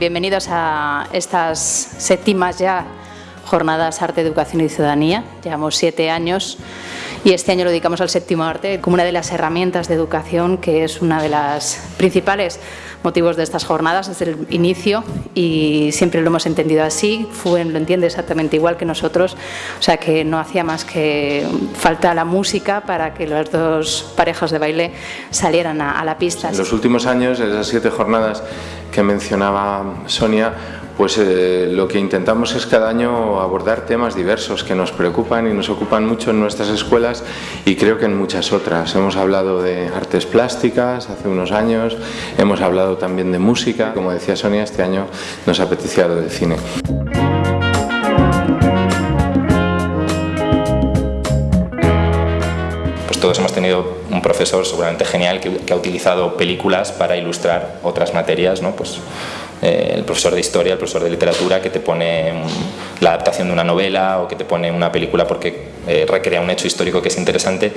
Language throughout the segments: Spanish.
Bienvenidos a estas séptimas ya jornadas Arte, Educación y Ciudadanía. Llevamos siete años y este año lo dedicamos al séptimo arte como una de las herramientas de educación que es una de las principales motivos de estas jornadas desde el inicio. Y siempre lo hemos entendido así, FUEN lo entiende exactamente igual que nosotros, o sea que no hacía más que falta la música para que las dos parejas de baile salieran a, la pista. En los últimos años, esas siete jornadas que mencionaba Sonia, pues eh, lo que intentamos es cada año abordar temas diversos que nos preocupan y nos ocupan mucho en nuestras escuelas y creo que en muchas otras. Hemos hablado de artes plásticas hace unos años, hemos hablado también de música, como decía Sonia, este año nos apetecía lo del cine. Pues todos hemos tenido un profesor seguramente genial que, que, ha utilizado películas para ilustrar otras materias, ¿no? pues eh, el profesor de historia, el profesor de literatura que te pone la adaptación de una novela o que te pone una película porque eh, recrea un hecho histórico que es interesante.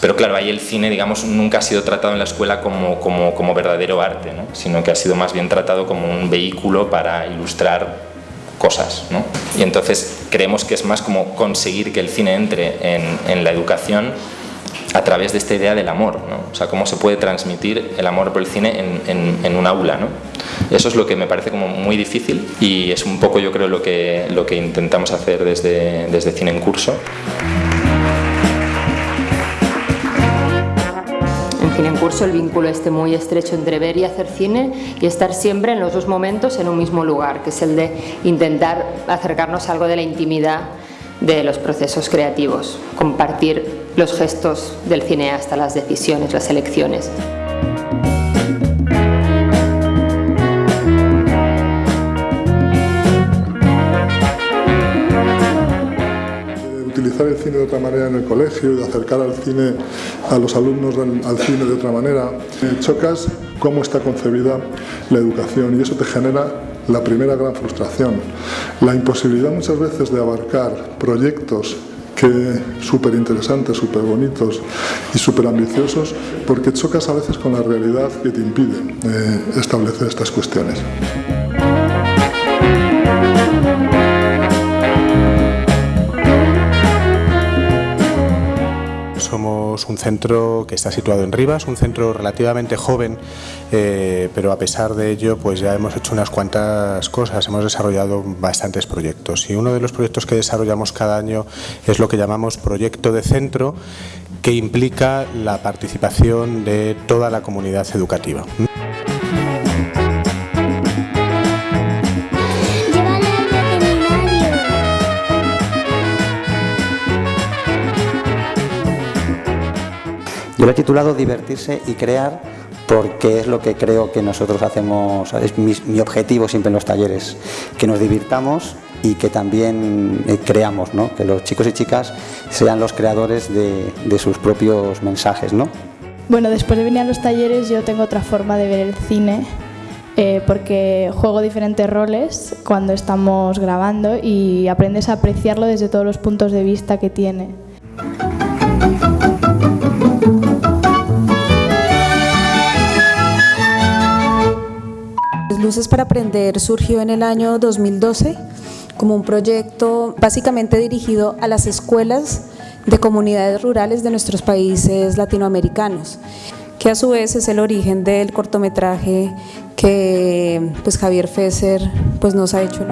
Pero claro, ahí el cine, digamos, nunca ha sido tratado en la escuela como, como, como verdadero arte, ¿no? sino que ha sido más bien tratado como un vehículo para ilustrar cosas. ¿no? Y entonces creemos que es más como conseguir que el cine entre en, en la educación a través de esta idea del amor, ¿no? o sea, cómo se puede transmitir el amor por el cine en, en, en un aula. ¿no? Eso es lo que me parece como muy difícil y es un poco yo creo lo que, lo que intentamos hacer desde, desde Cine en Curso. Cine en Curso el vínculo este muy estrecho entre ver y hacer cine y estar siempre en los dos momentos en un mismo lugar, que es el de intentar acercarnos a algo de la intimidad de los procesos creativos, compartir los gestos del cineasta, las decisiones, las elecciones. utilizar el cine de otra manera en el colegio, de acercar al cine a los alumnos al cine de otra manera. Chocas cómo está concebida la educación y eso te genera la primera gran frustración, la imposibilidad muchas veces de abarcar proyectos que súper interesantes, súper bonitos y súper ambiciosos, porque chocas a veces con la realidad que te impide eh, establecer estas cuestiones. Somos un centro que está situado en Rivas, un centro relativamente joven, eh, pero a pesar de ello pues ya hemos hecho unas cuantas cosas, hemos desarrollado bastantes proyectos y uno de los proyectos que desarrollamos cada año es lo que llamamos proyecto de centro que implica la participación de toda la comunidad educativa. Yo lo he titulado Divertirse y crear porque es lo que creo que nosotros hacemos, es mi, mi objetivo siempre en los talleres, que nos divirtamos y que también eh, creamos, ¿no? que los chicos y chicas sean los creadores de, de sus propios mensajes. ¿no? Bueno, después de venir a los talleres yo tengo otra forma de ver el cine eh, porque juego diferentes roles cuando estamos grabando y aprendes a apreciarlo desde todos los puntos de vista que tiene. Luces para Aprender surgió en el año 2012 como un proyecto básicamente dirigido a las escuelas de comunidades rurales de nuestros países latinoamericanos, que a su vez es el origen del cortometraje que pues, Javier Fesser pues, nos ha hecho.